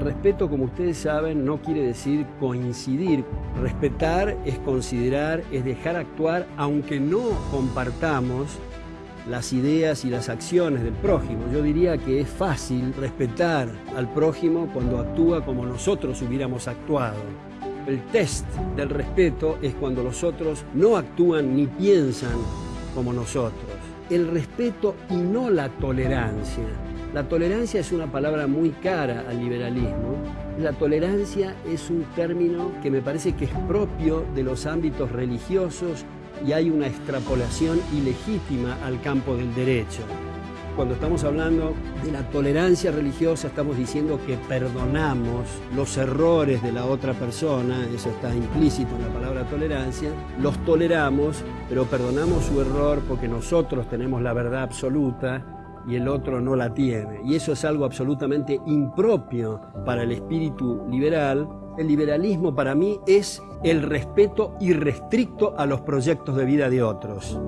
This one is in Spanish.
respeto, como ustedes saben, no quiere decir coincidir. Respetar es considerar, es dejar actuar, aunque no compartamos las ideas y las acciones del prójimo. Yo diría que es fácil respetar al prójimo cuando actúa como nosotros hubiéramos actuado. El test del respeto es cuando los otros no actúan ni piensan como nosotros. El respeto y no la tolerancia. La tolerancia es una palabra muy cara al liberalismo. La tolerancia es un término que me parece que es propio de los ámbitos religiosos y hay una extrapolación ilegítima al campo del derecho. Cuando estamos hablando de la tolerancia religiosa, estamos diciendo que perdonamos los errores de la otra persona, eso está implícito en la palabra tolerancia, los toleramos, pero perdonamos su error porque nosotros tenemos la verdad absoluta y el otro no la tiene. Y eso es algo absolutamente impropio para el espíritu liberal. El liberalismo para mí es el respeto irrestricto a los proyectos de vida de otros.